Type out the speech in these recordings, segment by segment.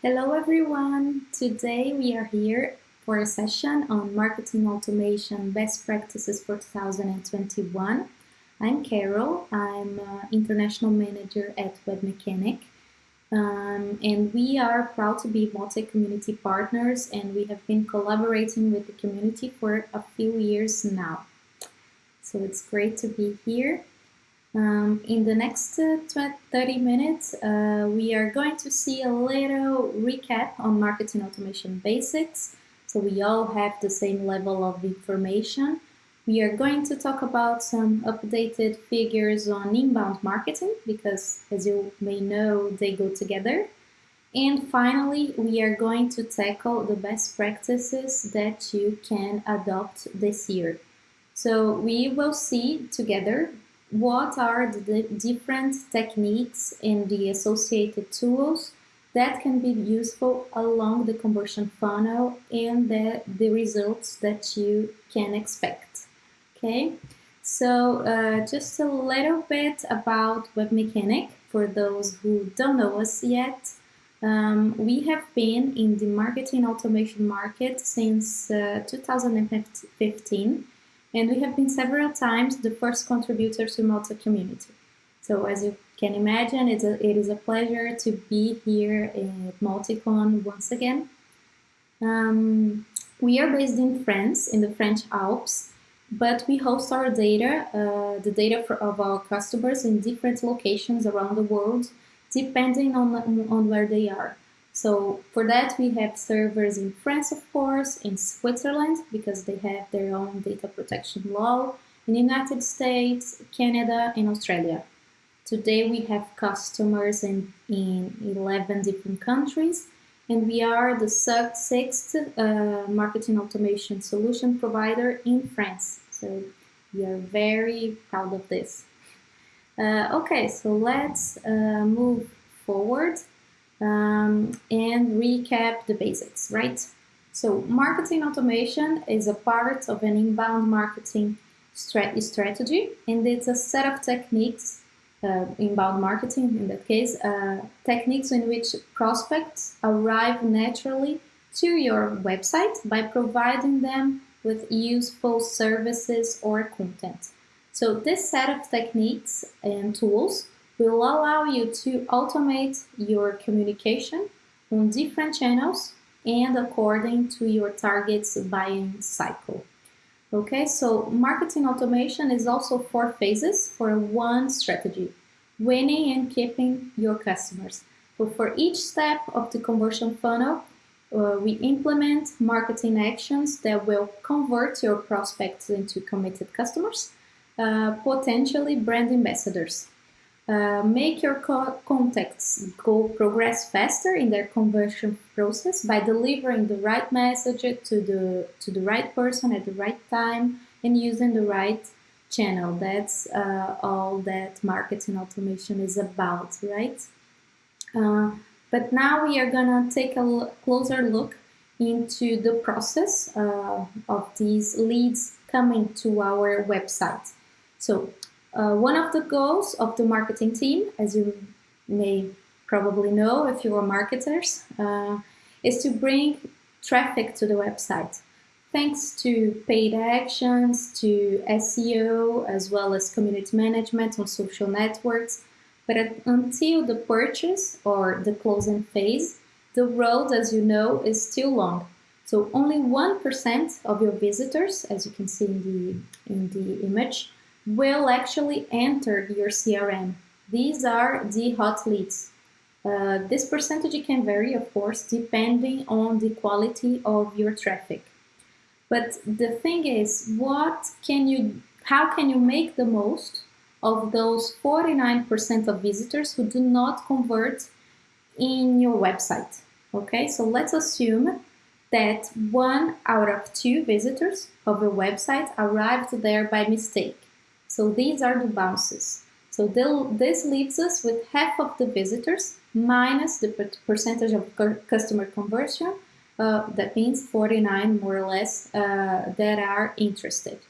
Hello everyone! Today we are here for a session on marketing automation best practices for 2021. I'm Carol, I'm uh, international manager at Webmecanik um, and we are proud to be Mautic community partners and we have been collaborating with the community for a few years now. So it's great to be here um, in the next uh, 30 minutes, uh, we are going to see a little recap on marketing automation basics. So we all have the same level of information. We are going to talk about some updated figures on inbound marketing because as you may know, they go together. And finally, we are going to tackle the best practices that you can adopt this year. So we will see together what are the different techniques and the associated tools that can be useful along the conversion funnel and the, the results that you can expect. Okay, so uh, just a little bit about Webmecanik for those who don't know us yet. Um, we have been in the marketing automation market since uh, 2015 and we have been several times the first contributors to Mautic community. So as you can imagine, it's a, it is a pleasure to be here at MautiCon once again. Um, we are based in France, in the French Alps, but we host our data, uh, the data for, of our customers in different locations around the world, depending on, on where they are. So for that, we have servers in France, of course, in Switzerland, because they have their own data protection law, in the United States, Canada, and Australia. Today, we have customers in, in 11 different countries, and we are the sixth uh, marketing automation solution provider in France. So we are very proud of this. Uh, okay, so let's uh, move forward um, and recap the basics, right? So marketing automation is a part of an inbound marketing strategy and it's a set of techniques, uh, inbound marketing in that case, uh, techniques in which prospects arrive naturally to your website by providing them with useful services or content. So this set of techniques and tools will allow you to automate your communication on different channels and according to your target's buying cycle. Okay, so marketing automation is also four phases for one strategy, winning and keeping your customers. So for each step of the conversion funnel, uh, we implement marketing actions that will convert your prospects into committed customers, uh, potentially brand ambassadors. Uh, make your co contacts go progress faster in their conversion process by delivering the right message to the to the right person at the right time and using the right channel. That's uh, all that marketing automation is about, right? Uh, but now we are gonna take a closer look into the process uh, of these leads coming to our website. So uh, one of the goals of the marketing team, as you may probably know if you are marketers, uh, is to bring traffic to the website. Thanks to paid actions, to SEO, as well as community management on social networks. But until the purchase or the closing phase, the road, as you know, is still long. So only 1% of your visitors, as you can see in the, in the image, will actually enter your CRM. These are the hot leads. Uh, this percentage can vary, of course, depending on the quality of your traffic. But the thing is, what can you, how can you make the most of those 49% of visitors who do not convert in your website? Okay, so let's assume that one out of two visitors of your website arrived there by mistake. So these are the bounces. So this leaves us with half of the visitors minus the percentage of customer conversion. Uh, that means 49 more or less uh, that are interested.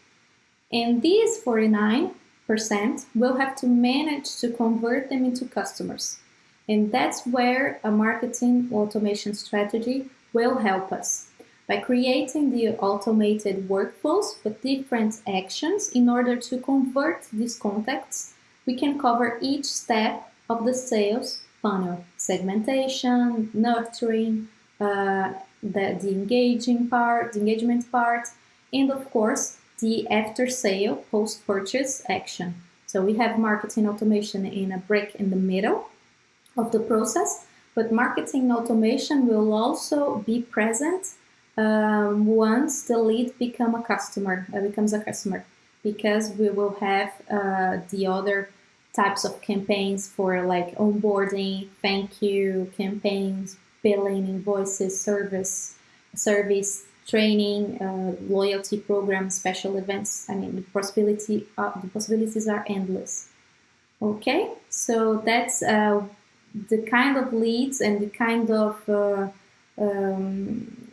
And these 49% will have to manage to convert them into customers. And that's where a marketing automation strategy will help us by creating the automated workflows with different actions in order to convert these contacts, we can cover each step of the sales funnel, segmentation, nurturing, uh, the, the engaging part, the engagement part, and of course, the after sale post purchase action. So we have marketing automation in a break in the middle of the process, but marketing automation will also be present um, once the lead become a customer, uh, becomes a customer, because we will have uh, the other types of campaigns for like onboarding, thank you campaigns, billing, invoices, service, service, training, uh, loyalty program, special events. I mean, the possibility, uh, the possibilities are endless. Okay, so that's uh, the kind of leads and the kind of uh, um,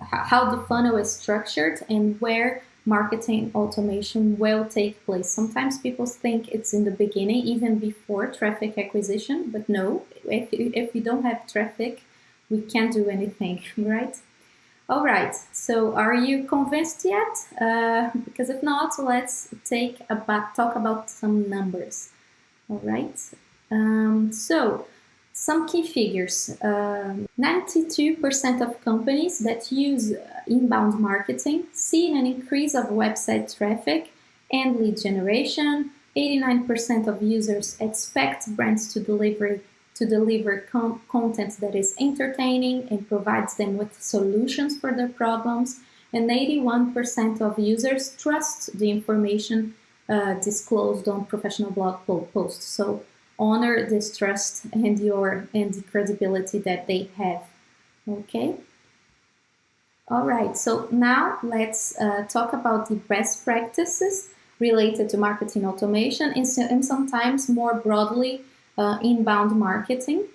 how the funnel is structured and where marketing automation will take place. Sometimes people think it's in the beginning, even before traffic acquisition, but no, if, if you don't have traffic, we can't do anything, right? All right, so are you convinced yet? Uh, because if not, let's take about, talk about some numbers. All right, um, so some key figures. 92% um, of companies that use inbound marketing see an increase of website traffic and lead generation. 89% of users expect brands to deliver to deliver content that is entertaining and provides them with solutions for their problems. And 81% of users trust the information uh, disclosed on professional blog posts. So honor this trust and your and the credibility that they have. Okay. All right, so now let's uh, talk about the best practices related to marketing automation and, so, and sometimes more broadly uh, inbound marketing.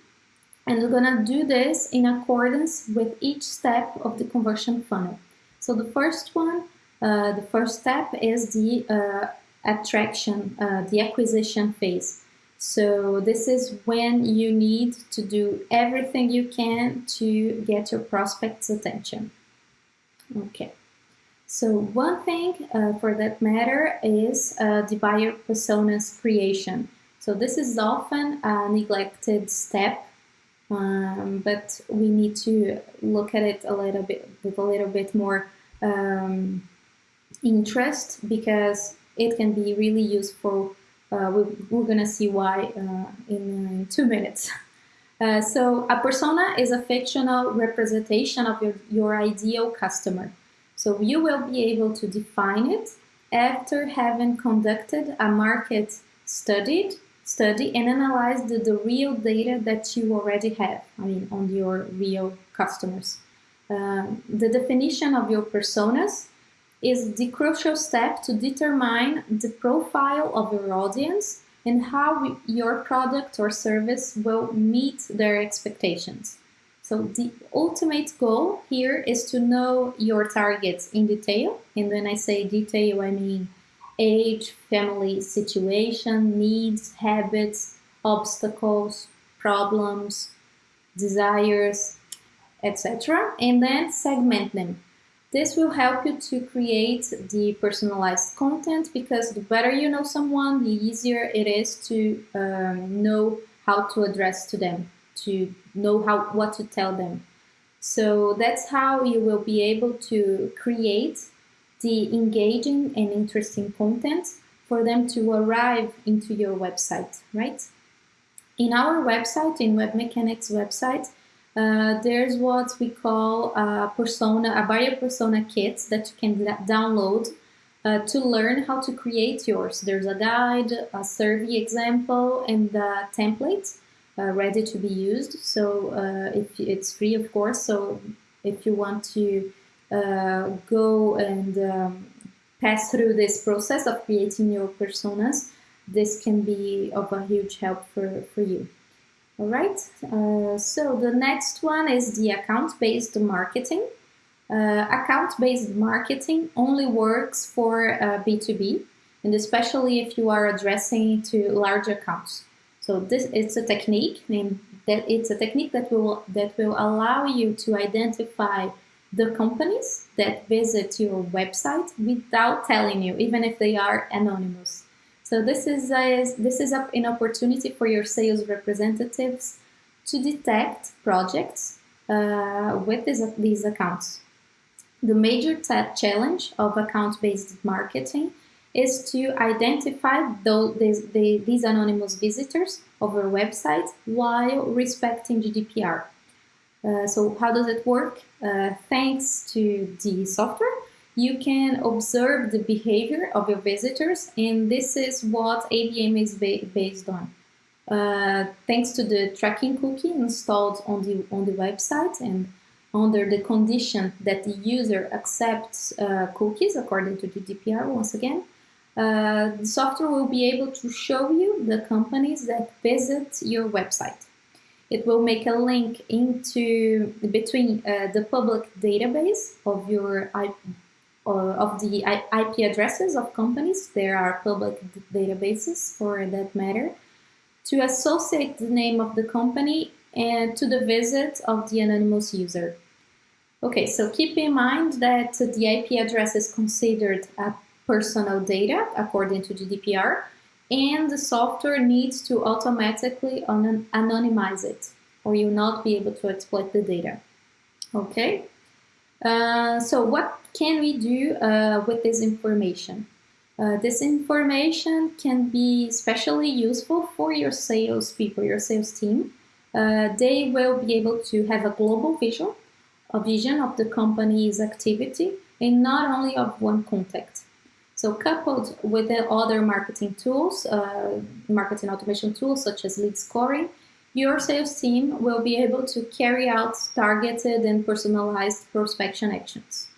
And we're gonna do this in accordance with each step of the conversion funnel. So the first one, uh, the first step is the uh, attraction, uh, the acquisition phase. So this is when you need to do everything you can to get your prospect's attention. Okay. So one thing uh, for that matter is uh, the buyer personas creation. So this is often a neglected step, um, but we need to look at it a little bit with a little bit more um, interest because it can be really useful. Uh, we, are gonna see why uh, in, two minutes. Uh, so a persona is a fictional representation of your, your ideal customer. So you will be able to define it after having conducted a market studied study and analyze the, the real data that you already have, I mean, on your real customers. The definition of your personas is the crucial step to determine the profile of your audience and how your product or service will meet their expectations. So the ultimate goal here is to know your targets in detail. And when I say detail, I mean age, family situation, needs, habits, obstacles, problems, desires, etc. And then segment them. This will help you to create the personalized content because the better you know someone, the easier it is to um, know how to address to them, to know how what to tell them. So that's how you will be able to create the engaging and interesting content for them to arrive into your website, right? In our website, in Webmecanik's website, uh, there's what we call a persona, a buyer persona kit that you can download uh, to learn how to create yours. There's a guide, a survey example, and a template uh, ready to be used. So uh, if it's free, of course. So if you want to uh, go and um, pass through this process of creating your personas, this can be of a huge help for, for you. All right, uh, so the next one is the account-based marketing. Uh, account-based marketing only works for uh, B2B, and especially if you are addressing to large accounts. So this it's a technique that it's a technique that will that will allow you to identify the companies that visit your website without telling you, even if they are anonymous. So this is a, this is a, an opportunity for your sales representatives to detect projects uh, with this, these accounts. The major challenge of account-based marketing is to identify those, these, these anonymous visitors of your website while respecting GDPR. Uh, so how does it work? Uh, thanks to the software, you can observe the behavior of your visitors and this is what ABM is ba based on. Uh, thanks to the tracking cookie installed on the, on the website and under the condition that the user accepts uh, cookies according to the GDPR once again, uh, the software will be able to show you the companies that visit your website. It will make a link into between uh, the public database of your of the IP addresses of companies. There are public databases for that matter to associate the name of the company and to the visit of the anonymous user. Okay, so keep in mind that the IP address is considered a personal data according to GDPR and the software needs to automatically anonymize it or you'll not be able to exploit the data. Okay, uh, so what can we do uh, with this information? Uh, this information can be especially useful for your sales people, your sales team. Uh, they will be able to have a global vision, a vision of the company's activity and not only of one contact. So coupled with the other marketing tools, uh, marketing automation tools such as lead scoring, your sales team will be able to carry out targeted and personalized prospection actions.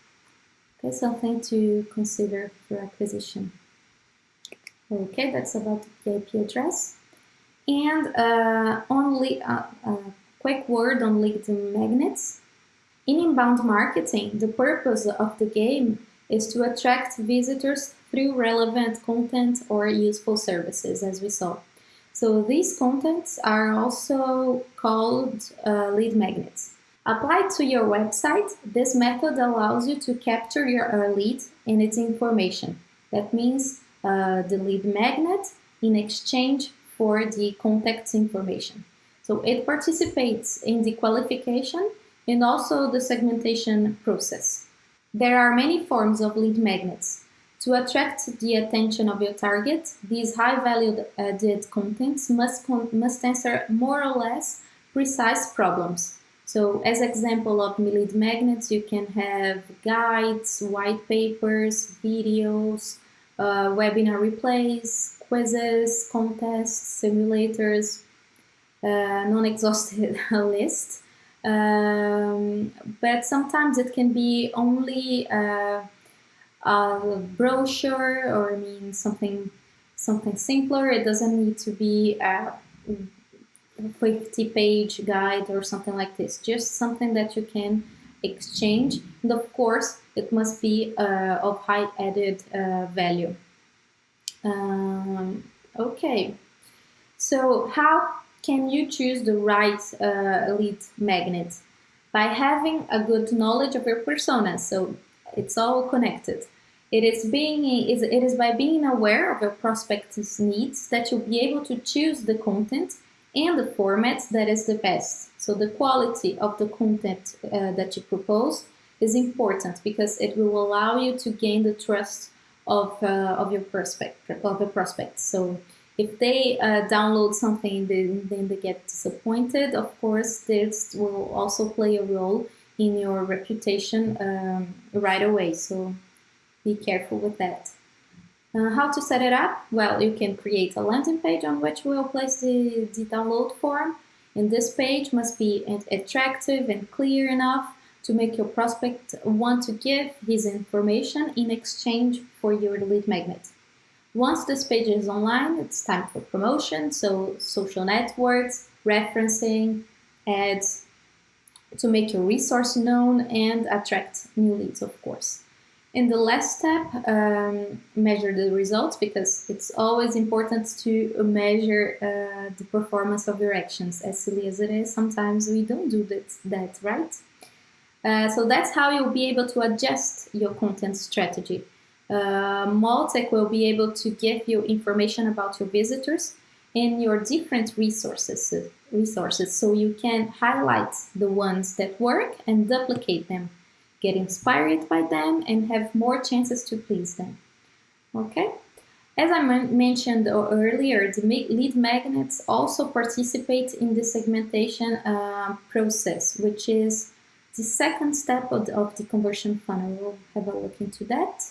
Okay, something to consider for acquisition. Okay, that's about the IP address. And uh, only a, a quick word on lead magnets. In inbound marketing, the purpose of the game is to attract visitors through relevant content or useful services, as we saw. So these contents are also called uh, lead magnets. Applied to your website, this method allows you to capture your uh, lead and its information. That means uh, the lead magnet in exchange for the contact's information. So it participates in the qualification and also the segmentation process. There are many forms of lead magnets. To attract the attention of your target, these high-value added contents must, must answer more or less precise problems. So as example of lead magnets, you can have guides, white papers, videos, uh, webinar replays, quizzes, contests, simulators, uh, non-exhaustive list. Um, but sometimes it can be only uh, a brochure or I mean something something simpler. It doesn't need to be a 50 page guide or something like this. Just something that you can exchange. And of course, it must be uh, of high added uh, value. Um, okay, so how can you choose the right uh, lead magnet? By having a good knowledge of your persona, so it's all connected. It is being it is by being aware of your prospect's needs that you'll be able to choose the content and the format that is the best. So the quality of the content uh, that you propose is important because it will allow you to gain the trust of uh, of your prospect of the prospects. So if they uh, download something, then, then they get disappointed. Of course, this will also play a role in your reputation um, right away. So be careful with that. Uh, how to set it up? Well, you can create a landing page on which we'll place the, the download form. And this page must be attractive and clear enough to make your prospect want to give his information in exchange for your lead magnet. Once this page is online, it's time for promotion, so social networks, referencing, ads, to make your resource known and attract new leads, of course. In the last step, um, measure the results because it's always important to measure uh, the performance of your actions. As silly as it is, sometimes we don't do that, that right? Uh, so that's how you'll be able to adjust your content strategy. Uh, Mautic will be able to give you information about your visitors and your different resources, resources so you can highlight the ones that work and duplicate them get inspired by them, and have more chances to please them. Okay? As I mentioned earlier, the lead magnets also participate in the segmentation uh, process, which is the second step of the, of the, conversion funnel. We'll have a look into that.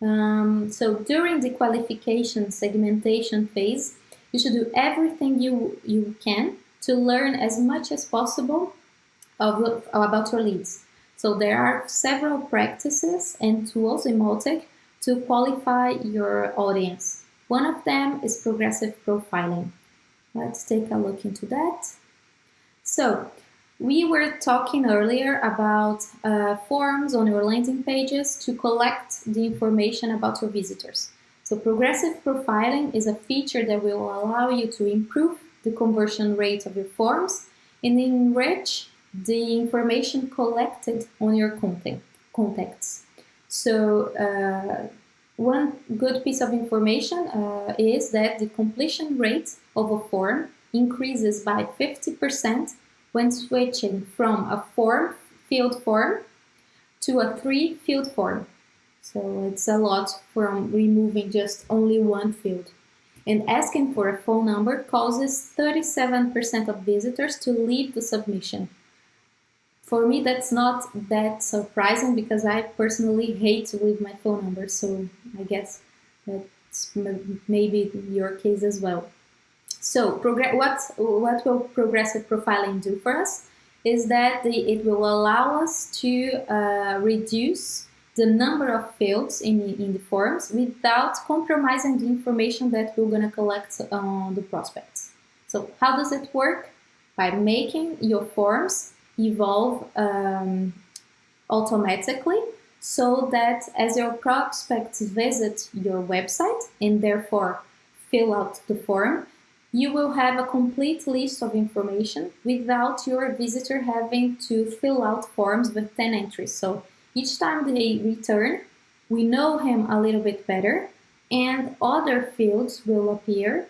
Um, so during the qualification segmentation phase, you should do everything you, you can to learn as much as possible of, about your leads. So there are several practices and tools in Mautic to qualify your audience. One of them is progressive profiling. Let's take a look into that. So we were talking earlier about uh, forms on your landing pages to collect the information about your visitors. So progressive profiling is a feature that will allow you to improve the conversion rate of your forms and enrich the information collected on your content, contacts. So uh, one good piece of information uh, is that the completion rate of a form increases by 50% when switching from a form field form to a three field form. So it's a lot from removing just only one field. And asking for a phone number causes 37% of visitors to leave the submission for me, that's not that surprising because I personally hate to leave my phone number. So I guess that's maybe your case as well. So what, what will progressive profiling do for us is that the, it will allow us to uh, reduce the number of fields in, in the forms without compromising the information that we're going to collect on the prospects. So how does it work? By making your forms evolve um, automatically so that as your prospects visit your website and therefore fill out the form, you will have a complete list of information without your visitor having to fill out forms with 10 entries. So each time they return, we know him a little bit better and other fields will appear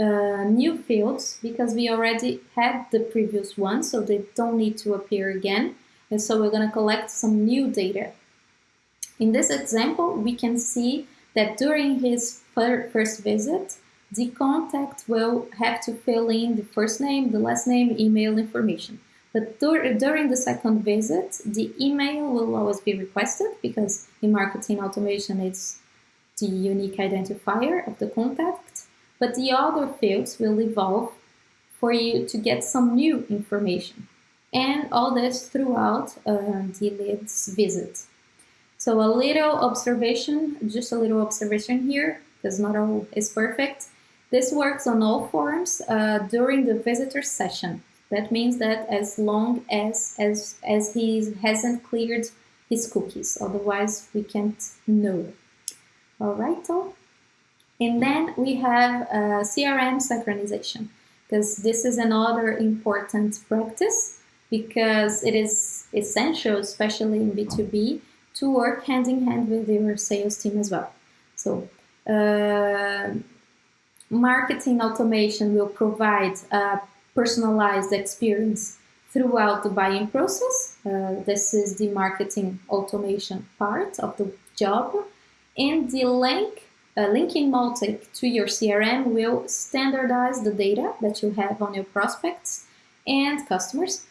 uh, new fields because we already had the previous one, so they don't need to appear again. And so we're going to collect some new data. In this example, we can see that during his first visit, the contact will have to fill in the first name, the last name, email information. But dur during the second visit, the email will always be requested because in marketing automation, it's the unique identifier of the contact but the other fields will evolve for you to get some new information. And all this throughout uh, the lead's visit. So a little observation, just a little observation here, because not all is perfect. This works on all forms uh, during the visitor session. That means that as long as, as, as he hasn't cleared his cookies, otherwise we can't know. All right, so and then we have uh, CRM synchronization, because this is another important practice because it is essential, especially in B2B, to work hand in hand with your sales team as well. So uh, marketing automation will provide a personalized experience throughout the buying process. Uh, this is the marketing automation part of the job. And the link uh, linking Mautic to your CRM will standardize the data that you have on your prospects and customers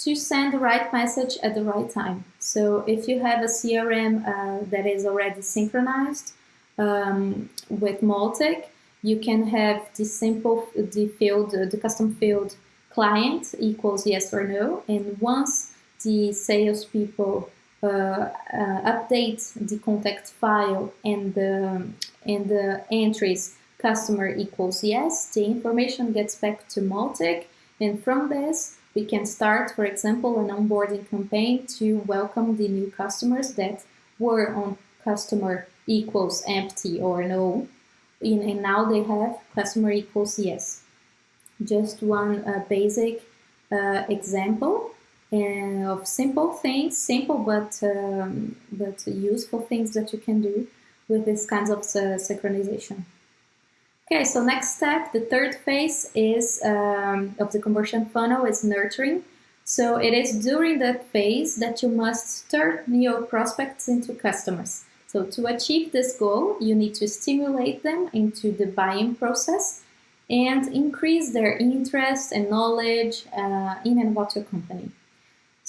to send the right message at the right time. So if you have a CRM uh, that is already synchronized um, with Mautic, you can have the simple, the field, the custom field client equals yes or no. And once the salespeople uh, uh, update the contact file and the and the entries customer equals yes, the information gets back to Mautic. And from this, we can start, for example, an onboarding campaign to welcome the new customers that were on customer equals empty or no, and now they have customer equals yes. Just one uh, basic uh, example uh, of simple things, simple but, um, but useful things that you can do with these kinds of uh, synchronization. Okay, so next step, the third phase is um, of the conversion funnel is nurturing. So it is during that phase that you must turn your prospects into customers. So to achieve this goal, you need to stimulate them into the buying process and increase their interest and knowledge uh, in and about your company.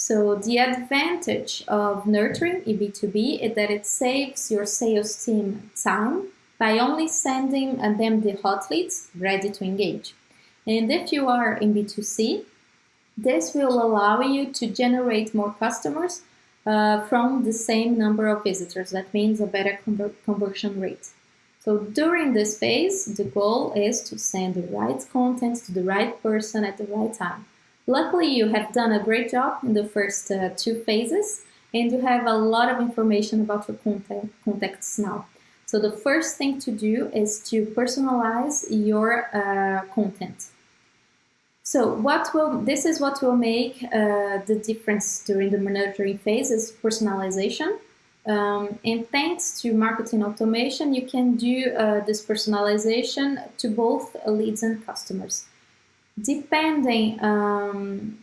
So the advantage of nurturing in B2B is that it saves your sales team time by only sending them the hot leads ready to engage. And if you are in B2C, this will allow you to generate more customers uh, from the same number of visitors. That means a better conver conversion rate. So during this phase, the goal is to send the right content to the right person at the right time. Luckily, you have done a great job in the first uh, two phases and you have a lot of information about your content, contacts now. So the first thing to do is to personalize your uh, content. So what will this is what will make uh, the difference during the monitoring phase is personalization. Um, and thanks to marketing automation, you can do uh, this personalization to both leads and customers. Depending um,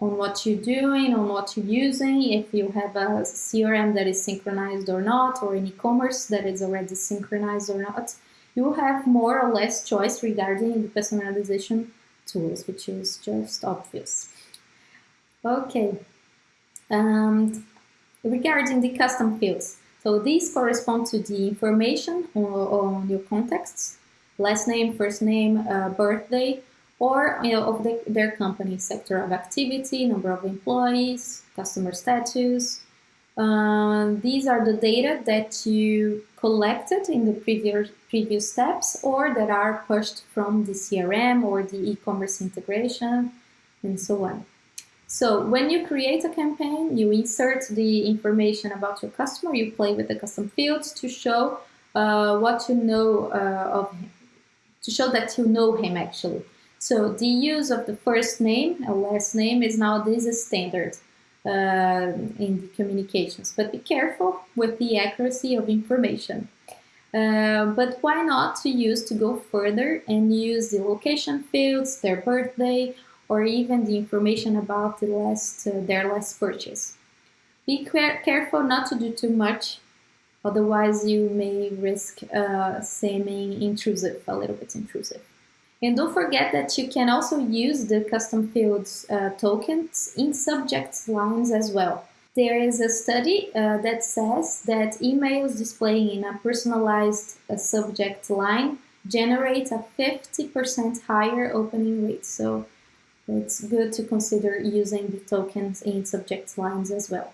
on what you're doing, on what you're using, if you have a CRM that is synchronized or not, or an e-commerce that is already synchronized or not, you have more or less choice regarding the personalization tools, which is just obvious. Okay, and regarding the custom fields, so these correspond to the information on, on your contexts, last name, first name, uh, birthday, or you know, of the, their company sector of activity, number of employees, customer status. Um, these are the data that you collected in the previous, previous steps or that are pushed from the CRM or the e-commerce integration and so on. So when you create a campaign, you insert the information about your customer, you play with the custom fields to show uh, what you know uh, of him, to show that you know him actually. So the use of the first name and last name is now this standard uh, in the communications, but be careful with the accuracy of information. Uh, but why not to use to go further and use the location fields, their birthday, or even the information about the last, uh, their last purchase. Be careful not to do too much, otherwise you may risk uh, seeming intrusive, a little bit intrusive. And don't forget that you can also use the custom fields uh, tokens in subject lines as well. There is a study uh, that says that emails displaying in a personalized uh, subject line generate a 50% higher opening rate. So it's good to consider using the tokens in subject lines as well.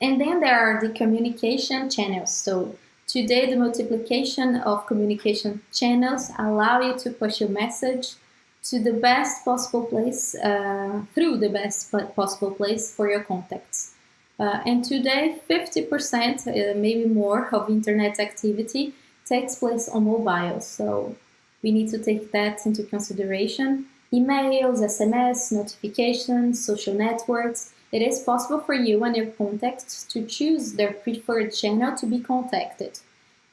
And then there are the communication channels. So Today, the multiplication of communication channels allow you to push your message to the best possible place, uh, through the best possible place for your contacts. Uh, and today, 50%, uh, maybe more, of internet activity takes place on mobile. So we need to take that into consideration. Emails, SMS, notifications, social networks, it is possible for you and your contacts to choose their preferred channel to be contacted.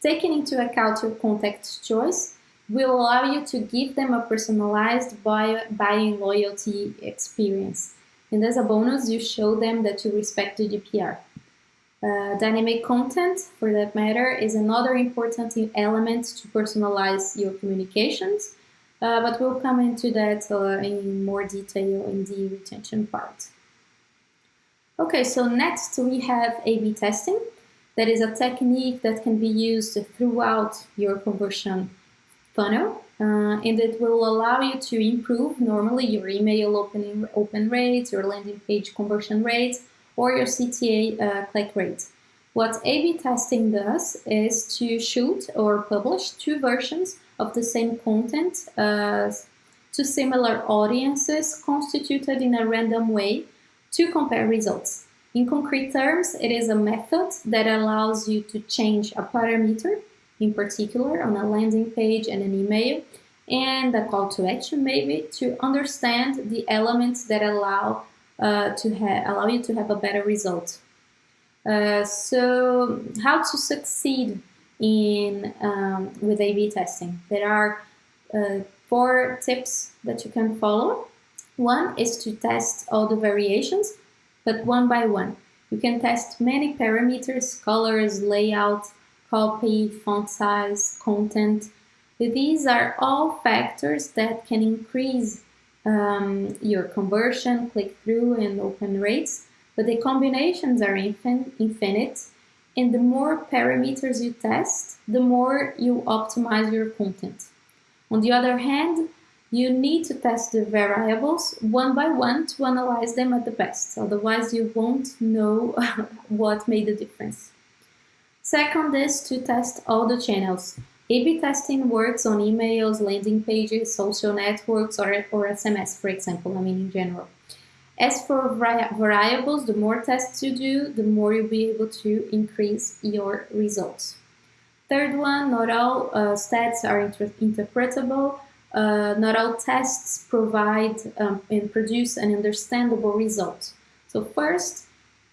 Taking into account your contact's choice will allow you to give them a personalized buying loyalty experience. And as a bonus, you show them that you respect GDPR. Uh, dynamic content, for that matter, is another important element to personalize your communications, uh, but we'll come into that uh, in more detail in the retention part. Okay, so next we have A-B testing. That is a technique that can be used throughout your conversion funnel uh, and it will allow you to improve normally your email opening open rates, your landing page conversion rates, or your CTA uh, click rate. What A-B testing does is to shoot or publish two versions of the same content uh, to similar audiences constituted in a random way to compare results. In concrete terms, it is a method that allows you to change a parameter, in particular on a landing page and an email, and a call to action maybe to understand the elements that allow uh, to allow you to have a better result. Uh, so how to succeed in um, with A-B testing? There are uh, four tips that you can follow. One is to test all the variations, but one by one. You can test many parameters, colors, layout, copy, font size, content. These are all factors that can increase um, your conversion, click-through, and open rates, but the combinations are infin infinite, and the more parameters you test, the more you optimize your content. On the other hand, you need to test the variables one by one to analyze them at the best, otherwise you won't know what made the difference. Second is to test all the channels. A-B testing works on emails, landing pages, social networks, or, or SMS, for example, I mean in general. As for variables, the more tests you do, the more you'll be able to increase your results. Third one, not all uh, stats are inter interpretable. Uh, not all tests provide um, and produce an understandable result. So first,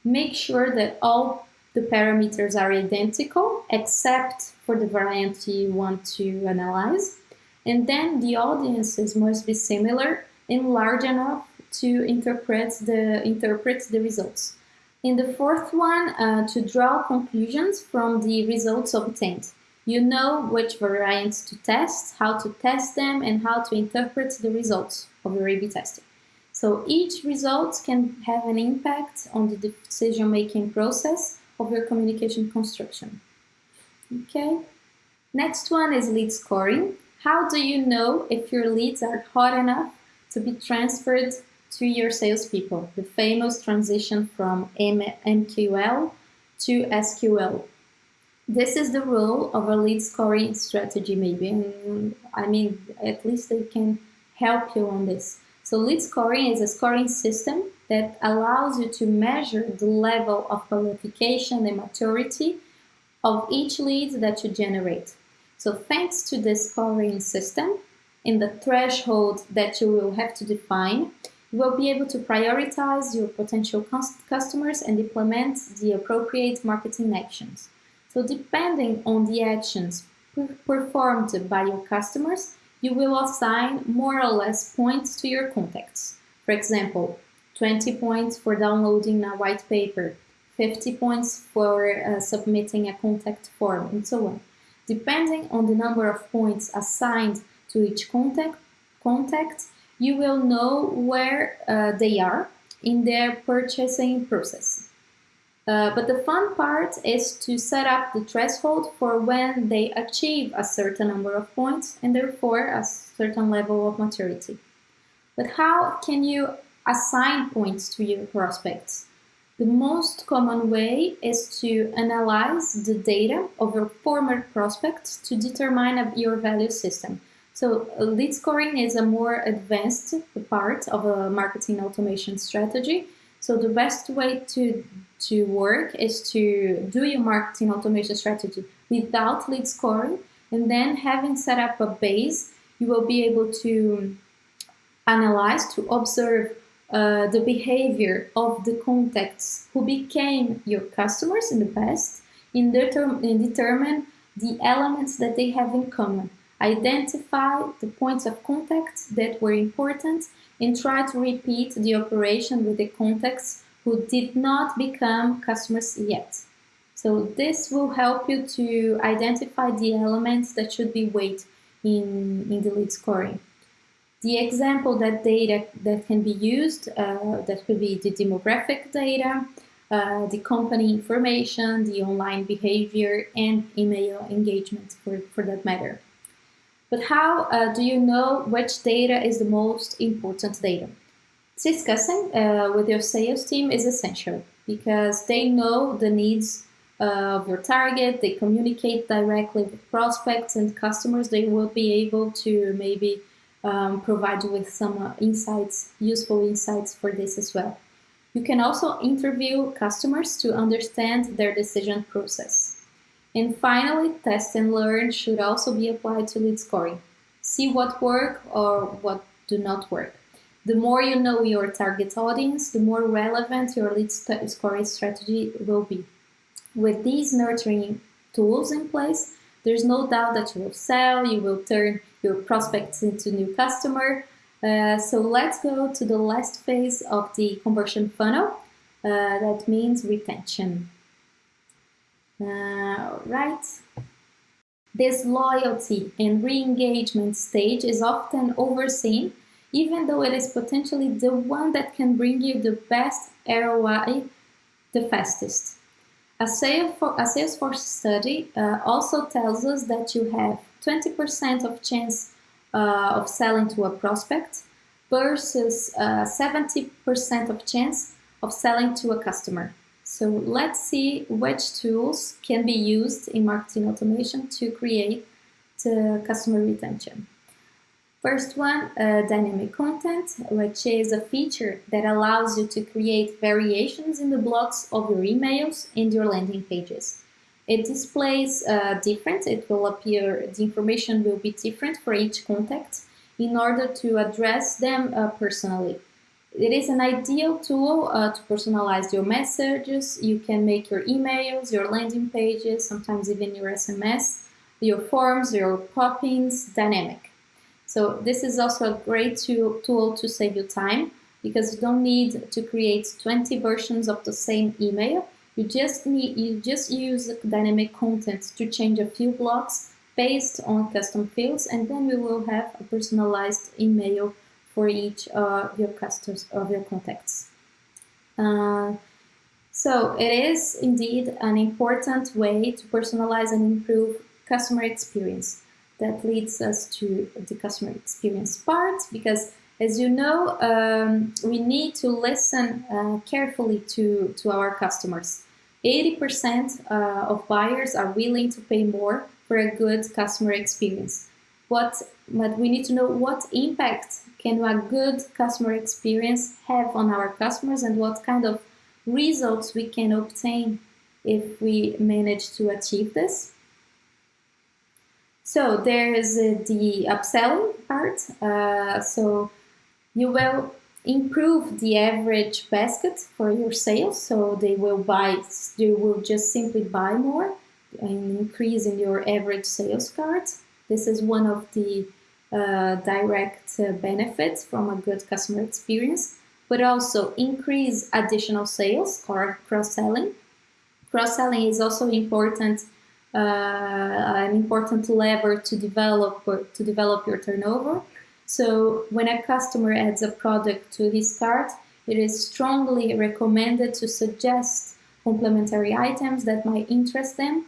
make sure that all the parameters are identical except for the variant you want to analyze. And then the audiences must be similar and large enough to interpret the, interpret the results. In the fourth one, uh, to draw conclusions from the results obtained. You know which variants to test, how to test them, and how to interpret the results of your A-B testing. So each result can have an impact on the decision-making process of your communication construction. Okay. Next one is lead scoring. How do you know if your leads are hot enough to be transferred to your salespeople? The famous transition from MQL to SQL. This is the role of a lead scoring strategy, maybe. I mean, at least they can help you on this. So lead scoring is a scoring system that allows you to measure the level of qualification and maturity of each lead that you generate. So thanks to this scoring system, in the threshold that you will have to define, you will be able to prioritize your potential customers and implement the appropriate marketing actions. So depending on the actions performed by your customers, you will assign more or less points to your contacts. For example, 20 points for downloading a white paper, 50 points for uh, submitting a contact form, and so on. Depending on the number of points assigned to each contact, contact you will know where uh, they are in their purchasing process. Uh, but the fun part is to set up the threshold for when they achieve a certain number of points and therefore a certain level of maturity. But how can you assign points to your prospects? The most common way is to analyze the data of your former prospects to determine your value system. So lead scoring is a more advanced part of a marketing automation strategy. So the best way to to work is to do your marketing automation strategy without lead scoring. And then having set up a base you will be able to analyze to observe uh, the behavior of the contacts who became your customers in the past and, determ and determine the elements that they have in common. Identify the points of contact that were important and try to repeat the operation with the contacts who did not become customers yet. So this will help you to identify the elements that should be weighed in, in the lead scoring. The example that data that can be used, uh, that could be the demographic data, uh, the company information, the online behavior, and email engagement for, for that matter. But how uh, do you know which data is the most important data? Discussing uh, with your sales team is essential because they know the needs of your target, they communicate directly with prospects and customers, they will be able to maybe um, provide you with some uh, insights, useful insights for this as well. You can also interview customers to understand their decision process. And finally, test and learn should also be applied to lead scoring. See what work or what do not work. The more you know your target audience, the more relevant your lead scoring strategy will be. With these nurturing tools in place, there's no doubt that you will sell, you will turn your prospects into new customer. Uh, so let's go to the last phase of the conversion funnel. Uh, that means retention. Uh, right. This loyalty and re-engagement stage is often overseen, even though it is potentially the one that can bring you the best ROI the fastest. A, Salesforce study uh, also tells us that you have 20% of chance uh, of selling to a prospect versus 70% uh, of chance of selling to a customer. So let's see which tools can be used in marketing automation to create the customer retention. First one, uh, dynamic content, which is a feature that allows you to create variations in the blocks of your emails and your landing pages. It displays uh, different, it will appear, the information will be different for each contact in order to address them uh, personally. It is an ideal tool uh, to personalize your messages. You can make your emails, your landing pages, sometimes even your SMS, your forms, your pop-ins dynamic. So this is also a great tool to save you time because you don't need to create 20 versions of the same email. You just need you just use dynamic content to change a few blocks based on custom fields, and then we will have a personalized email for each of your customers of your contacts. Uh, so it is indeed an important way to personalize and improve customer experience that leads us to the customer experience part because as you know, um, we need to listen uh, carefully to, to our customers. 80% uh, of buyers are willing to pay more for a good customer experience. What, but we need to know what impact can a good customer experience have on our customers and what kind of results we can obtain if we manage to achieve this. So there is uh, the upselling part. Uh, so you will improve the average basket for your sales. So they will buy, they will just simply buy more and increase in your average sales card. This is one of the uh, direct uh, benefits from a good customer experience, but also increase additional sales or cross-selling. Cross-selling is also important an important lever to develop to develop your turnover. So when a customer adds a product to his cart, it is strongly recommended to suggest complementary items that might interest them.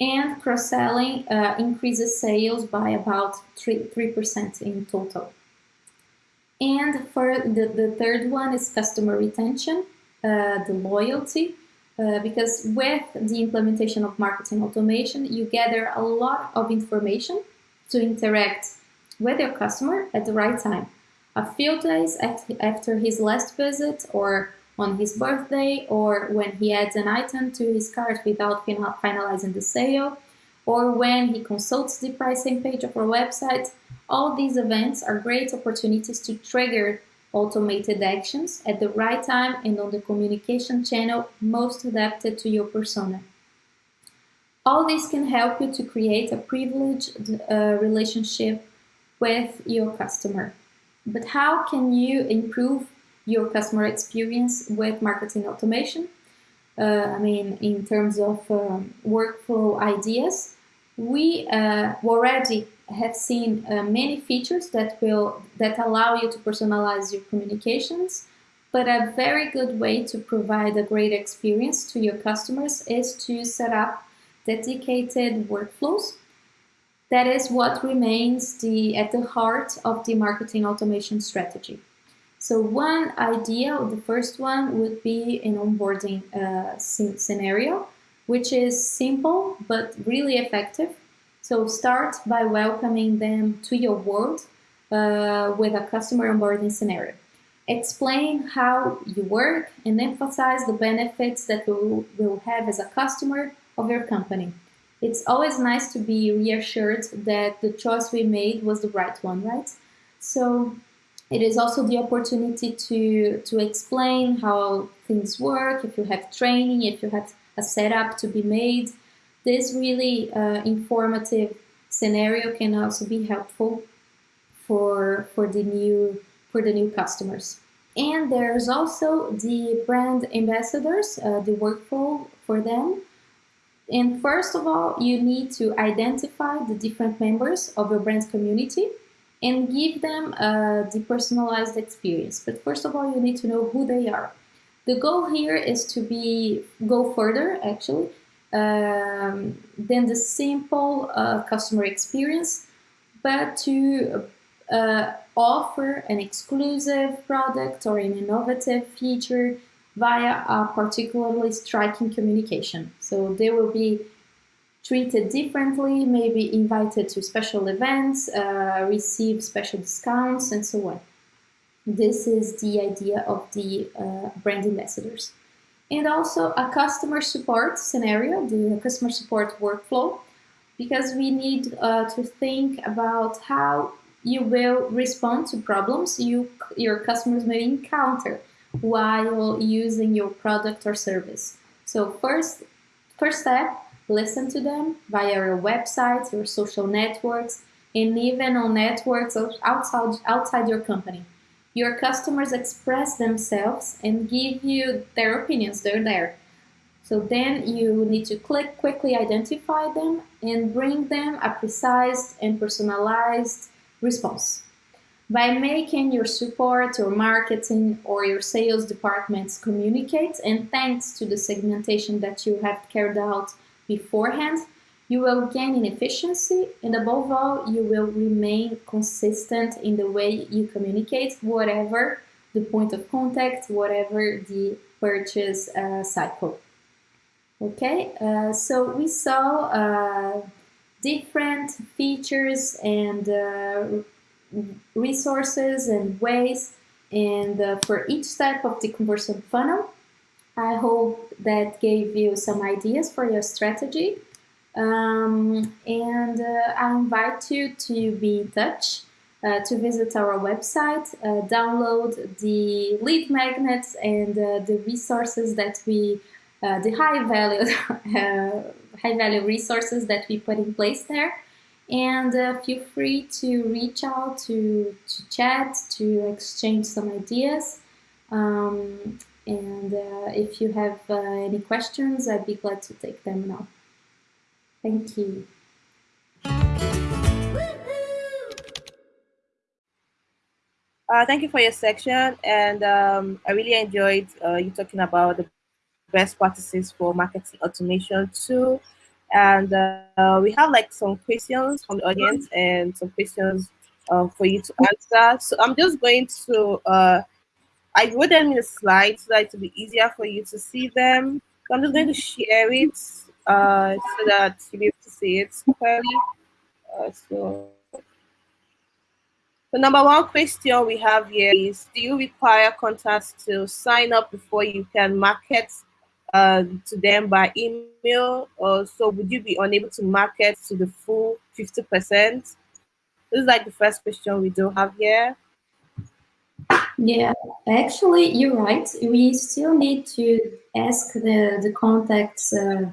And cross-selling uh, increases sales by about 3, 3% in total. And for the, the third one is customer retention, uh, the loyalty. Uh, because with the implementation of marketing automation, you gather a lot of information to interact with your customer at the right time. A few days after his last visit or on his birthday or when he adds an item to his cart without finalizing the sale or when he consults the pricing page of our website, all these events are great opportunities to trigger automated actions at the right time and on the communication channel most adapted to your persona. All this can help you to create a privileged uh, relationship with your customer. But how can you improve your customer experience with marketing automation? Uh, I mean, in terms of um, workflow ideas, we uh, already have seen uh, many features that will that allow you to personalize your communications but a very good way to provide a great experience to your customers is to set up dedicated workflows. That is what remains the at the heart of the marketing automation strategy. So one idea the first one would be an onboarding uh, scenario which is simple but really effective so start by welcoming them to your world uh, with a customer onboarding scenario. explain how you work and emphasize the benefits that you will have as a customer of your company. It's always nice to be reassured that the choice we made was the right one, right? So it is also the opportunity to, to explain how things work, if you have training, if you have a setup to be made. This really uh, informative scenario can also be helpful for, for, the new, for the new customers. And there's also the brand ambassadors, uh, the workflow for them. And first of all, you need to identify the different members of your brand community and give them a depersonalized experience. But first of all, you need to know who they are. The goal here is to be go further, actually, um, than the simple uh, customer experience, but to uh, offer an exclusive product or an innovative feature via a particularly striking communication. So they will be treated differently, maybe invited to special events, uh, receive special discounts, and so on. This is the idea of the uh, brand ambassadors. And also a customer support scenario, the customer support workflow, because we need uh, to think about how you will respond to problems you, your customers may encounter while using your product or service. So first, first step, listen to them via your websites, your social networks, and even on networks outside, outside your company. Your customers express themselves and give you their opinions, they're there. So then you need to click, quickly identify them and bring them a precise and personalized response. By making your support or marketing or your sales departments communicate and thanks to the segmentation that you have carried out beforehand, you will gain in efficiency and above all, you will remain consistent in the way you communicate, whatever the point of contact, whatever the purchase uh, cycle. Okay, uh, so we saw uh, different features and uh, resources and ways and uh, for each type of the conversion funnel. I hope that gave you some ideas for your strategy. Um, and uh, I invite you to be in touch, uh, to visit our website, uh, download the lead magnets and uh, the resources that we, uh, the high value, uh, high value resources that we put in place there. And feel free to reach out, to, to chat, to exchange some ideas. Um, and if you have any questions, I'd be glad to take them now. Thank you. Uh, thank you for your section, and um, I really enjoyed uh, you talking about the best practices for marketing automation too. And uh, we have like some questions from the audience and some questions uh, for you to answer. So I'm just going to, uh, I wrote them in a slide so that it will be easier for you to see them. So I'm just going to share it uh, so that you'll be able to see it clearly. Uh, so, the number one question we have here is, do you require contacts to sign up before you can market uh, to them by email? Or so would you be unable to market to the full 50%? This is like the first question we do have here. Yeah, actually, you're right. We still need to ask the, the contacts uh,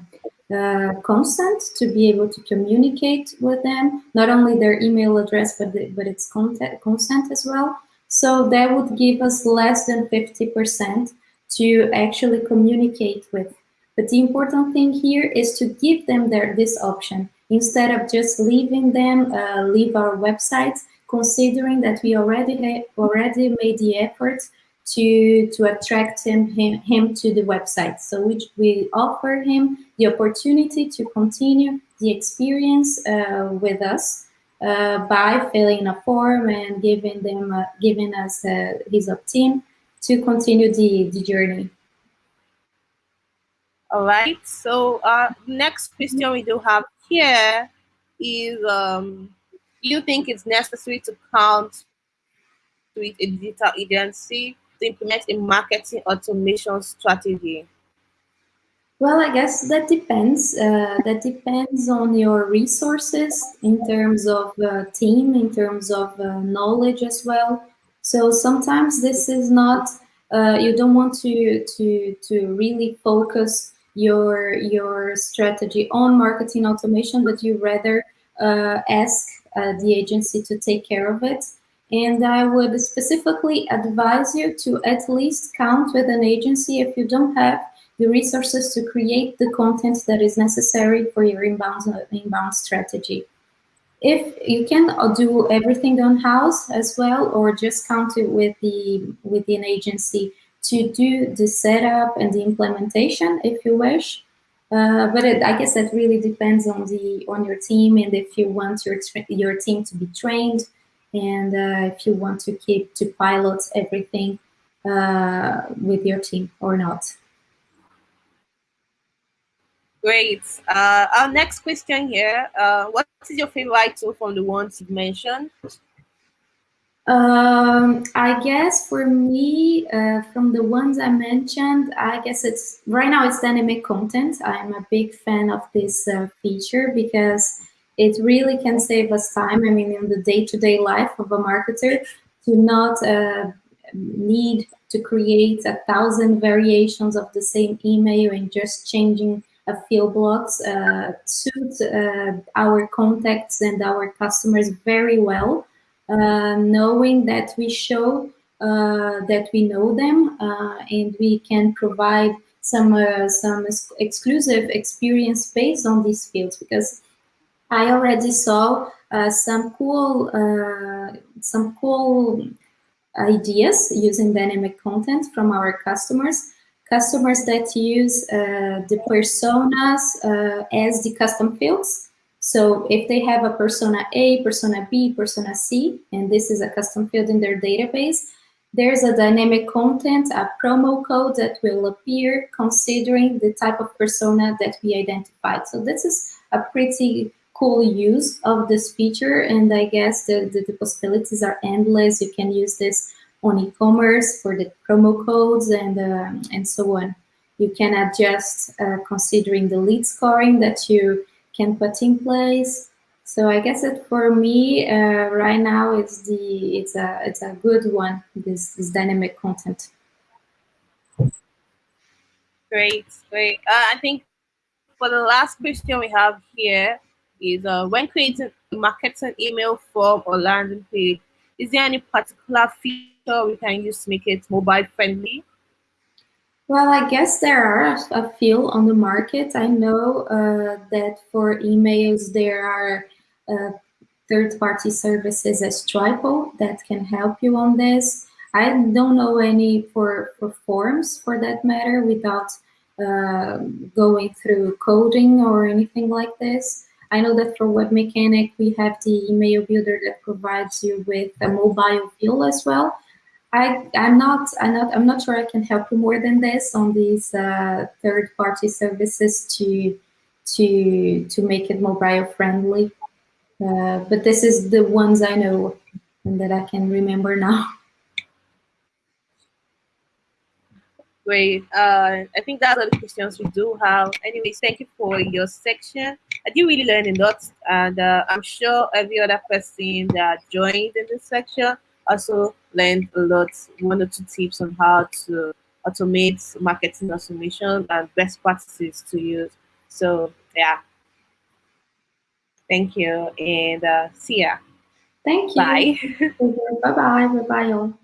uh, consent to be able to communicate with them, not only their email address, but, the, but its contact, consent as well. So that would give us less than 50% to actually communicate with. But the important thing here is to give them their, this option instead of just leaving them uh, leave our websites, considering that we already already made the effort to to attract him, him, him to the website. So we, we offer him the opportunity to continue the experience uh, with us uh, by filling a form and giving them uh, giving us uh, his opt-in to continue the, the journey. All right. So uh, next question we do have here is um, do you think it's necessary to count with a digital agency to implement a marketing automation strategy? Well, I guess that depends. Uh, that depends on your resources in terms of uh, team, in terms of uh, knowledge as well. So sometimes this is not. Uh, you don't want to to to really focus your your strategy on marketing automation, but you rather uh, ask uh, the agency to take care of it. And I would specifically advise you to at least count with an agency if you don't have the resources to create the content that is necessary for your inbound, inbound strategy. If you can do everything on house as well, or just count it with the with an agency to do the setup and the implementation, if you wish. Uh, but it, I guess that really depends on the on your team and if you want your your team to be trained and uh, if you want to keep to pilot everything uh, with your team or not. Great. Uh, our next question here, uh, what is your favorite tool from the ones you mentioned? Um, I guess for me, uh, from the ones I mentioned, I guess it's right now it's dynamic content. I'm a big fan of this uh, feature because it really can save us time. I mean, in the day-to-day -day life of a marketer, to not uh, need to create a thousand variations of the same email and just changing a few blocks uh, uh, our contacts and our customers very well, knowing that we show that we know them and we can provide some some exclusive experience based on these fields because I already saw uh, some cool uh, some cool ideas using dynamic content from our customers customers that use uh, the personas uh, as the custom fields. So if they have a persona A, persona B, persona C, and this is a custom field in their database, there's a dynamic content, a promo code that will appear considering the type of persona that we identified. So this is a pretty cool use of this feature and I guess the, the, the possibilities are endless. You can use this on e-commerce for the promo codes and, uh, and so on. You can adjust uh, considering the lead scoring that you can put in place. So I guess that for me uh, right now it's the it's a it's a good one this this dynamic content. Great, great. Uh, I think for the last question we have here is uh, when creating a marketing email form or landing page, is there any particular feature we can use to make it mobile friendly? Well, I guess there are a few on the market. I know uh, that for emails there are uh, third-party services as Triple that can help you on this. I don't know any for, for forms for that matter without uh, going through coding or anything like this. I know that for Webmecanik, we have the email builder that provides you with a mobile feel as well. I, I'm not, I'm not, I'm not sure I can help you more than this on these uh, third-party services to, to, to make it mobile friendly. Uh, but this is the ones I know and that I can remember now. Great. Uh, I think that's all the questions we do have. Anyways, thank you for your section. I did really learn a lot, and uh, I'm sure every other person that joined in this section also learned a lot, one or two tips on how to automate marketing automation and best practices to use. So yeah, thank you and uh, see ya. Thank you. Bye. bye bye. Bye bye.